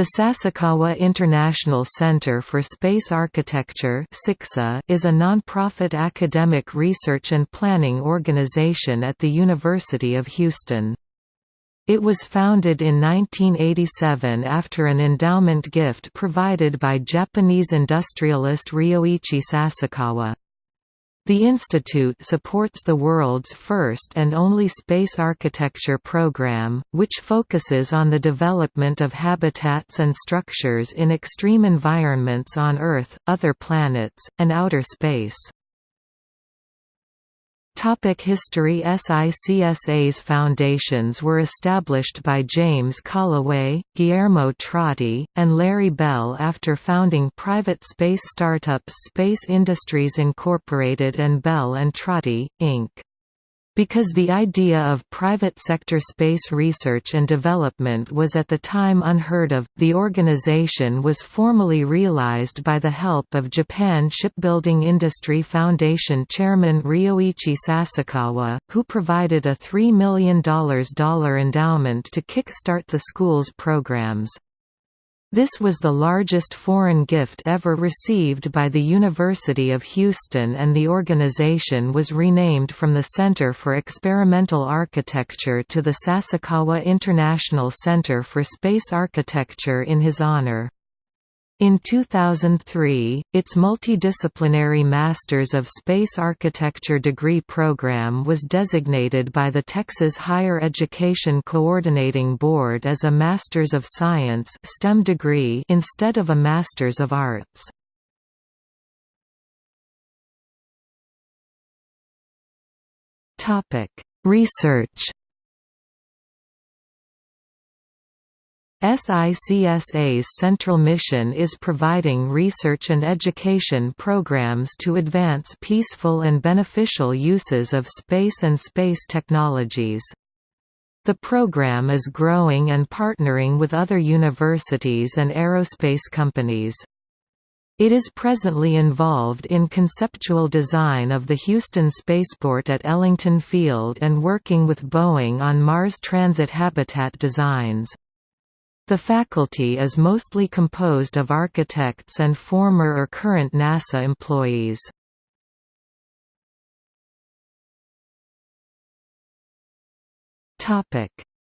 The Sasakawa International Center for Space Architecture is a nonprofit academic research and planning organization at the University of Houston. It was founded in 1987 after an endowment gift provided by Japanese industrialist Ryoichi Sasakawa. The institute supports the world's first and only space architecture program, which focuses on the development of habitats and structures in extreme environments on Earth, other planets, and outer space. Topic History SICSA's foundations were established by James Callaway, Guillermo Trotti, and Larry Bell after founding private space startup Space Industries Incorporated and Bell and Trotti, Inc. Because the idea of private sector space research and development was at the time unheard of, the organization was formally realized by the help of Japan Shipbuilding Industry Foundation chairman Ryoichi Sasakawa, who provided a $3 million endowment to kick-start the school's programs. This was the largest foreign gift ever received by the University of Houston and the organization was renamed from the Center for Experimental Architecture to the Sasakawa International Center for Space Architecture in his honor. In 2003, its multidisciplinary Masters of Space Architecture degree program was designated by the Texas Higher Education Coordinating Board as a Masters of Science STEM degree instead of a Masters of Arts. Research SICSA's central mission is providing research and education programs to advance peaceful and beneficial uses of space and space technologies. The program is growing and partnering with other universities and aerospace companies. It is presently involved in conceptual design of the Houston Spaceport at Ellington Field and working with Boeing on Mars transit habitat designs. The faculty is mostly composed of architects and former or current NASA employees.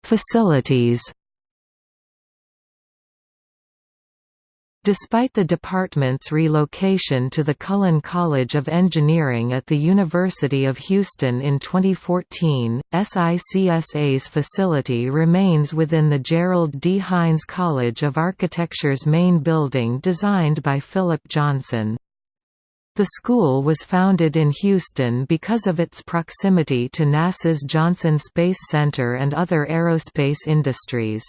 Facilities Despite the department's relocation to the Cullen College of Engineering at the University of Houston in 2014, SICSA's facility remains within the Gerald D. Hines College of Architecture's main building designed by Philip Johnson. The school was founded in Houston because of its proximity to NASA's Johnson Space Center and other aerospace industries.